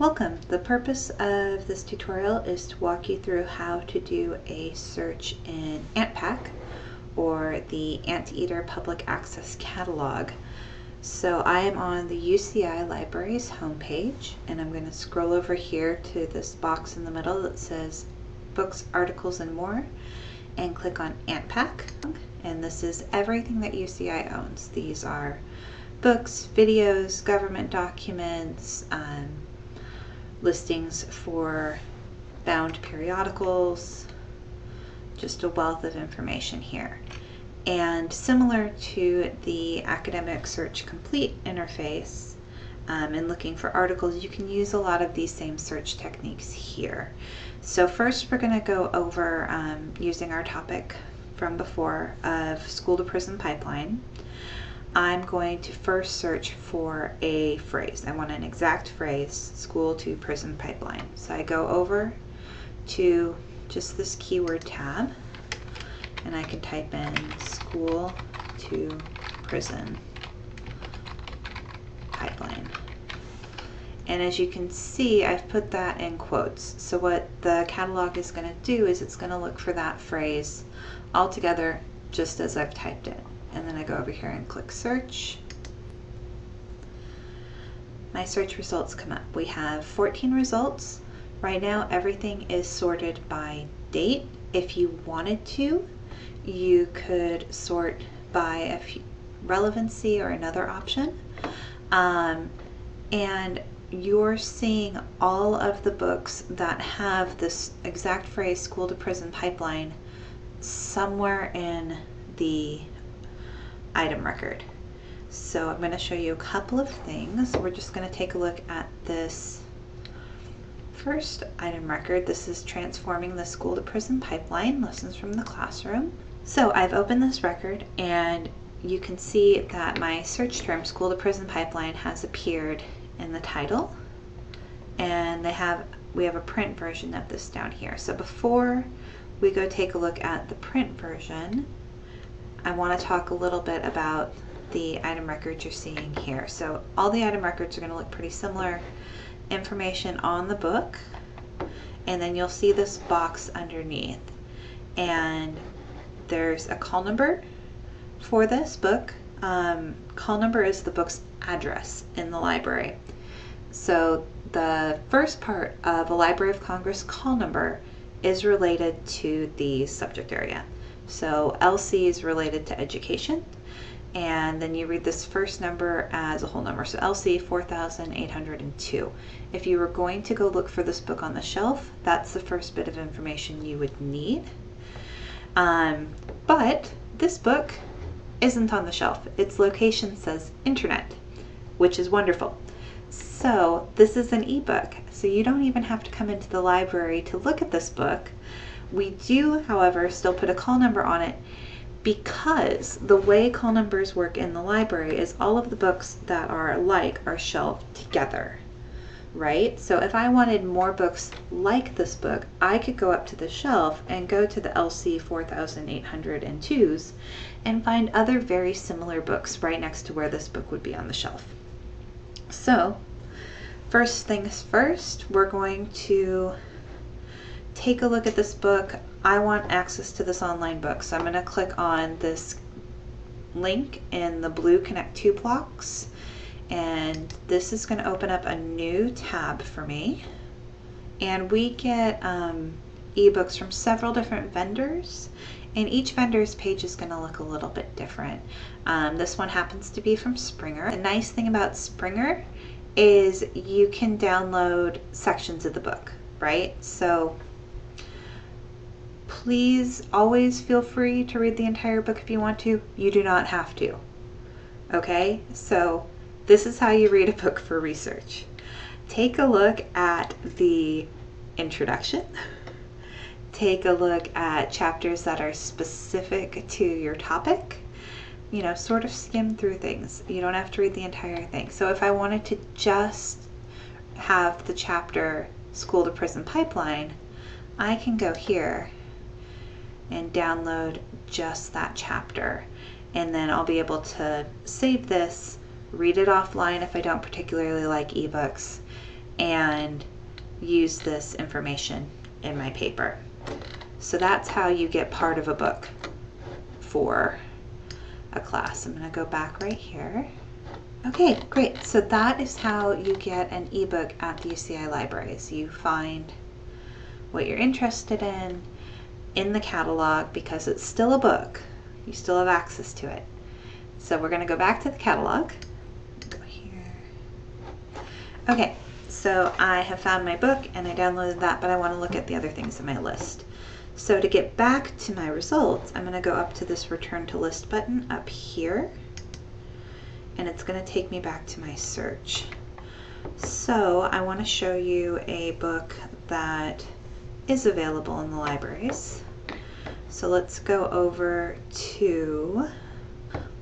Welcome. The purpose of this tutorial is to walk you through how to do a search in ANTPAC or the Anteater Public Access Catalog. So I am on the UCI Libraries homepage and I'm going to scroll over here to this box in the middle that says Books, Articles, and More and click on ANTPAC. And this is everything that UCI owns. These are books, videos, government documents, um, listings for bound periodicals, just a wealth of information here. And similar to the Academic Search Complete interface, um, and looking for articles, you can use a lot of these same search techniques here. So first we're going to go over um, using our topic from before of school to prison pipeline. I'm going to first search for a phrase. I want an exact phrase, school to prison pipeline. So I go over to just this keyword tab and I can type in school to prison pipeline. And as you can see, I've put that in quotes. So what the catalog is going to do is it's going to look for that phrase all together just as I've typed it and then I go over here and click search. My search results come up. We have 14 results. Right now everything is sorted by date. If you wanted to, you could sort by a relevancy or another option. Um, and you're seeing all of the books that have this exact phrase school to prison pipeline somewhere in the item record. So I'm going to show you a couple of things. We're just going to take a look at this first item record. This is Transforming the School to Prison Pipeline, Lessons from the Classroom. So I've opened this record and you can see that my search term, School to Prison Pipeline, has appeared in the title. And they have we have a print version of this down here. So before we go take a look at the print version, I want to talk a little bit about the item records you're seeing here. So all the item records are going to look pretty similar. Information on the book, and then you'll see this box underneath. And there's a call number for this book. Um, call number is the book's address in the library. So the first part of a Library of Congress call number is related to the subject area. So LC is related to education. And then you read this first number as a whole number. So LC 4802. If you were going to go look for this book on the shelf, that's the first bit of information you would need. Um, but this book isn't on the shelf. Its location says internet, which is wonderful. So this is an ebook, so you don't even have to come into the library to look at this book. We do, however, still put a call number on it because the way call numbers work in the library is all of the books that are like are shelved together, right? So if I wanted more books like this book, I could go up to the shelf and go to the LC 4802s and find other very similar books right next to where this book would be on the shelf. So first things first, we're going to take a look at this book. I want access to this online book. So I'm going to click on this link in the blue Connect 2 blocks. And this is going to open up a new tab for me. And we get um, ebooks from several different vendors. And each vendor's page is going to look a little bit different. Um, this one happens to be from Springer. The nice thing about Springer is you can download sections of the book, right? So please always feel free to read the entire book if you want to. You do not have to. Okay, so this is how you read a book for research. Take a look at the introduction. Take a look at chapters that are specific to your topic. You know, sort of skim through things. You don't have to read the entire thing. So if I wanted to just have the chapter School to Prison Pipeline, I can go here and download just that chapter. And then I'll be able to save this, read it offline if I don't particularly like ebooks, and use this information in my paper. So that's how you get part of a book for a class. I'm going to go back right here. Okay, great. So that is how you get an ebook at the UCI libraries. You find what you're interested in in the catalog because it's still a book. You still have access to it. So we're going to go back to the catalog. Go here. Okay, so I have found my book and I downloaded that, but I want to look at the other things in my list. So to get back to my results, I'm going to go up to this return to list button up here and it's going to take me back to my search. So I want to show you a book that is available in the libraries. So let's go over to,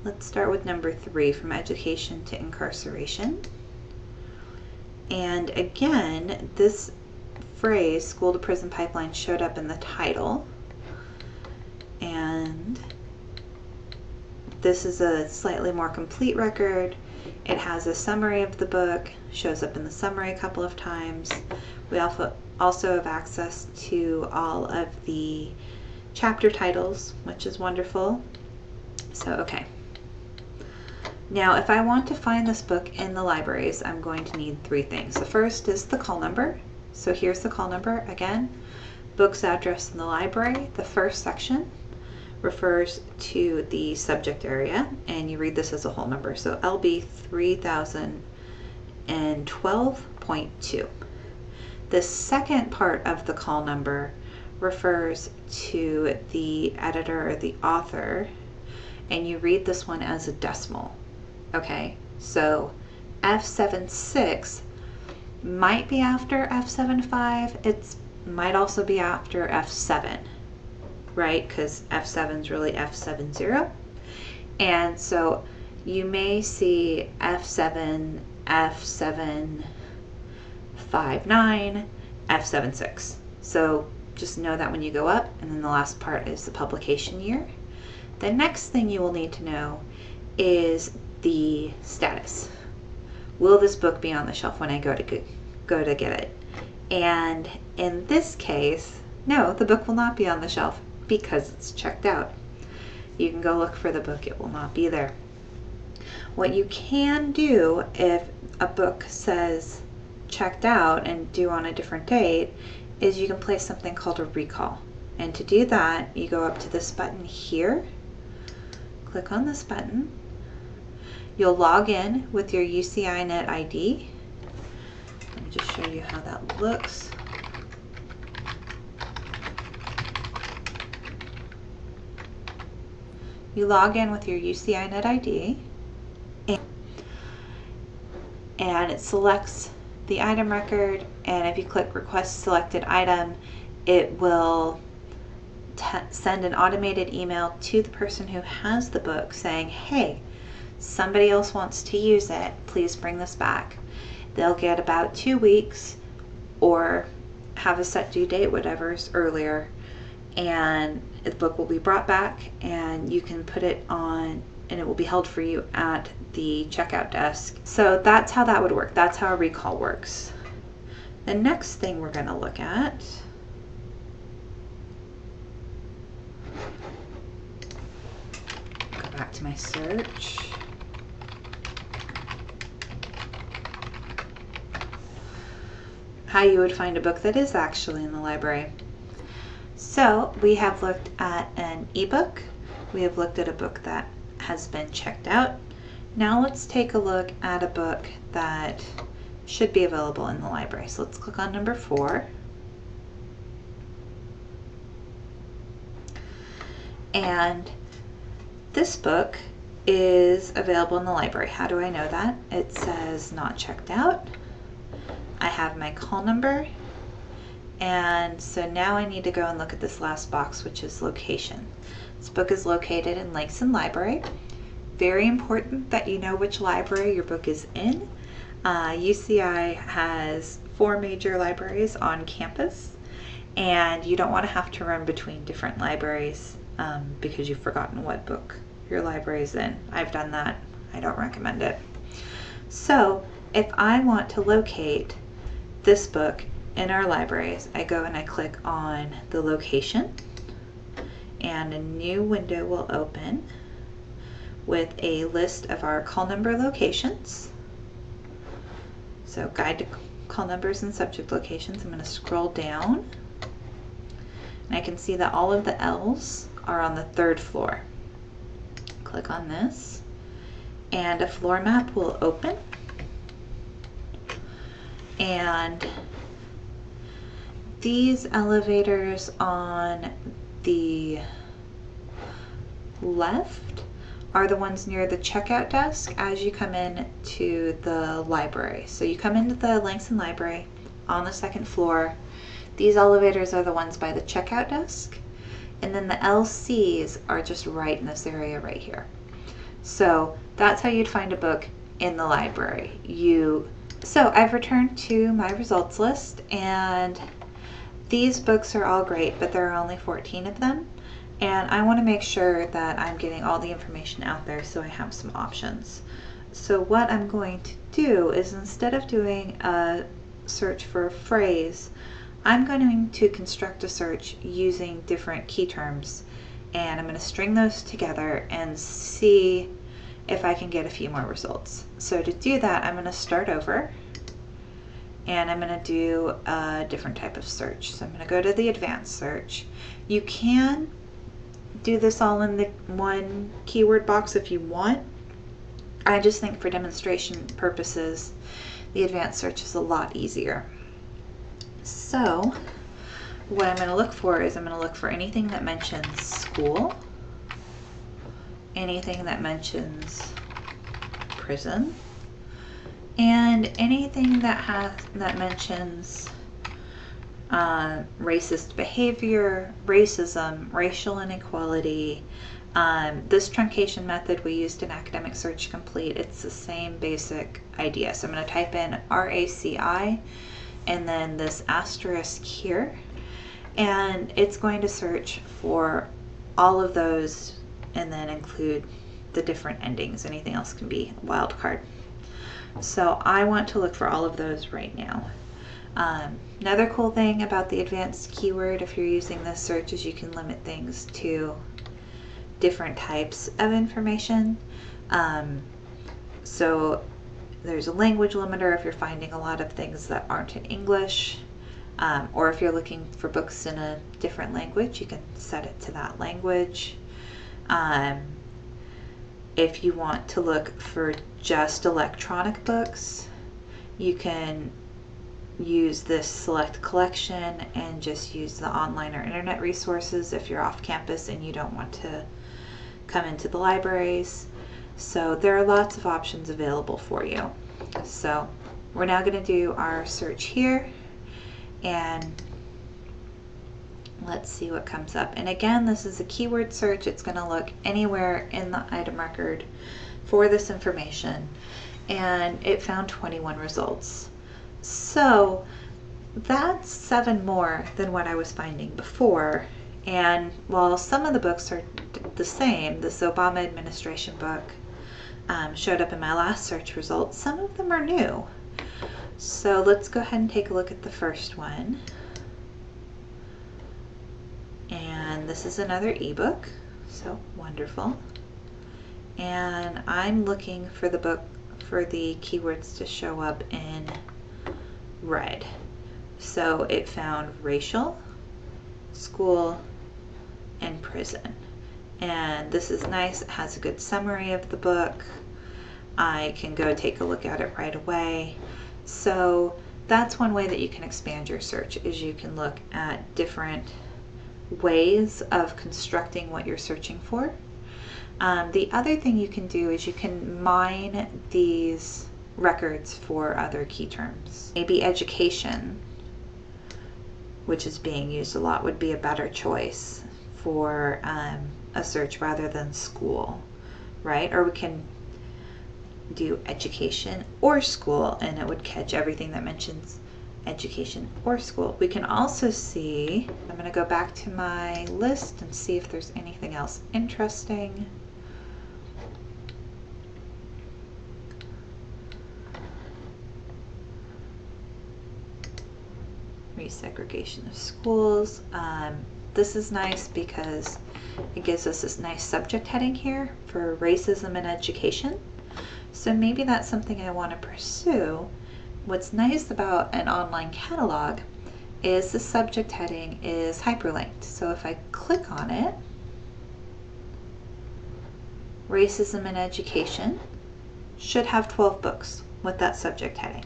let's start with number three, From Education to Incarceration. And again, this phrase, school to prison pipeline, showed up in the title. And this is a slightly more complete record. It has a summary of the book, shows up in the summary a couple of times. We also, also have access to all of the chapter titles, which is wonderful. So, okay. Now, if I want to find this book in the libraries, I'm going to need three things. The first is the call number. So here's the call number again. Book's address in the library. The first section refers to the subject area, and you read this as a whole number. So LB 3012.2. The second part of the call number refers to the editor or the author, and you read this one as a decimal. Okay, so F76 might be after F75. It might also be after F7, right? Because F7 is really F70. And so you may see F7, F7, 5, 9, F76. So just know that when you go up, and then the last part is the publication year. The next thing you will need to know is the status will this book be on the shelf when I go to go to get it? And in this case, no, the book will not be on the shelf because it's checked out. You can go look for the book, it will not be there. What you can do if a book says checked out and due on a different date is you can place something called a recall. And to do that, you go up to this button here, click on this button, You'll log in with your UCINet ID. Let me just show you how that looks. You log in with your UCINet ID and it selects the item record and if you click request selected item it will send an automated email to the person who has the book saying hey somebody else wants to use it, please bring this back. They'll get about two weeks or have a set due date, whatever's earlier, and the book will be brought back and you can put it on and it will be held for you at the checkout desk. So that's how that would work. That's how a recall works. The next thing we're going to look at go back to my search. how you would find a book that is actually in the library. So we have looked at an ebook, we have looked at a book that has been checked out. Now let's take a look at a book that should be available in the library. So let's click on number four. And this book is available in the library. How do I know that? It says not checked out. I have my call number. And so now I need to go and look at this last box, which is location. This book is located in Langson Library. Very important that you know which library your book is in. Uh, UCI has four major libraries on campus and you don't want to have to run between different libraries um, because you've forgotten what book your library is in. I've done that. I don't recommend it. So if I want to locate this book in our libraries, I go and I click on the location and a new window will open with a list of our call number locations. So guide to call numbers and subject locations. I'm going to scroll down and I can see that all of the L's are on the third floor. Click on this and a floor map will open and these elevators on the left are the ones near the checkout desk as you come in to the library. So you come into the Langson Library on the second floor. These elevators are the ones by the checkout desk. And then the LCs are just right in this area right here. So that's how you'd find a book in the library. You So I've returned to my results list and these books are all great, but there are only 14 of them and I want to make sure that I'm getting all the information out there so I have some options. So what I'm going to do is instead of doing a search for a phrase, I'm going to construct a search using different key terms and I'm going to string those together and see if I can get a few more results. So to do that, I'm going to start over and I'm going to do a different type of search. So I'm going to go to the advanced search. You can do this all in the one keyword box if you want. I just think for demonstration purposes, the advanced search is a lot easier. So what I'm going to look for is I'm going to look for anything that mentions school, anything that mentions prison, and anything that has that mentions uh, racist behavior, racism, racial inequality. Um, this truncation method we used in Academic Search Complete, it's the same basic idea. So I'm going to type in RACI and then this asterisk here, and it's going to search for all of those and then include the different endings. Anything else can be wildcard. So I want to look for all of those right now. Um, another cool thing about the advanced keyword, if you're using this search, is you can limit things to different types of information. Um, so there's a language limiter if you're finding a lot of things that aren't in English. Um, or if you're looking for books in a different language, you can set it to that language. Um, if you want to look for just electronic books, you can use this select collection and just use the online or internet resources if you're off campus and you don't want to come into the libraries. So there are lots of options available for you. So we're now going to do our search here and let's see what comes up. And again, this is a keyword search. It's going to look anywhere in the item record for this information and it found 21 results. So that's seven more than what I was finding before. And while some of the books are the same, this Obama administration book um, showed up in my last search results, some of them are new. So let's go ahead and take a look at the first one. And this is another ebook, so wonderful. And I'm looking for the book for the keywords to show up in red. So it found racial, school, and prison. And this is nice. It has a good summary of the book. I can go take a look at it right away. So that's one way that you can expand your search is you can look at different ways of constructing what you're searching for. Um, the other thing you can do is you can mine these records for other key terms. Maybe education, which is being used a lot, would be a better choice for um, a search rather than school, right? Or we can do education or school and it would catch everything that mentions education or school. We can also see, I'm going to go back to my list and see if there's anything else interesting. resegregation of schools. Um, this is nice because it gives us this nice subject heading here for racism in education. So maybe that's something I want to pursue. What's nice about an online catalog is the subject heading is hyperlinked. So if I click on it, Racism in Education should have 12 books with that subject heading.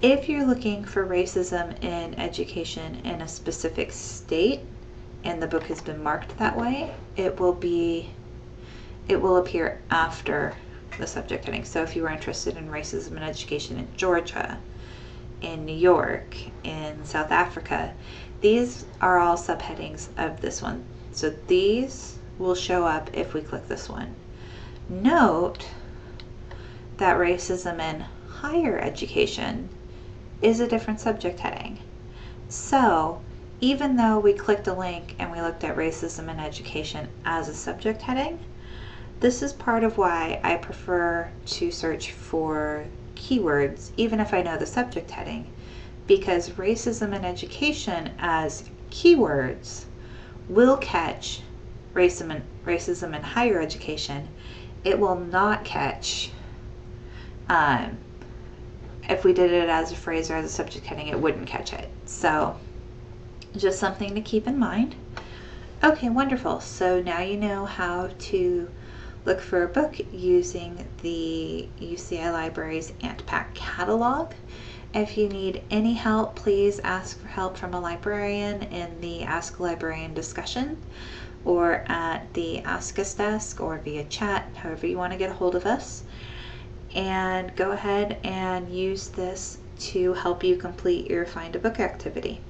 If you're looking for racism in education in a specific state and the book has been marked that way, it will be it will appear after the subject heading. So if you were interested in racism and education in Georgia, in New York, in South Africa, these are all subheadings of this one. So these will show up if we click this one. Note that racism in higher education is a different subject heading. So even though we clicked a link and we looked at racism in education as a subject heading, this is part of why I prefer to search for keywords even if I know the subject heading because racism in education as keywords will catch racism in, racism in higher education. It will not catch um, if we did it as a phrase or as a subject heading, it wouldn't catch it. So just something to keep in mind. Okay, wonderful. So now you know how to look for a book using the UCI Libraries ANTPAC catalog. If you need any help, please ask for help from a librarian in the Ask a Librarian discussion or at the Ask Us desk or via chat, however you want to get a hold of us and go ahead and use this to help you complete your find a book activity.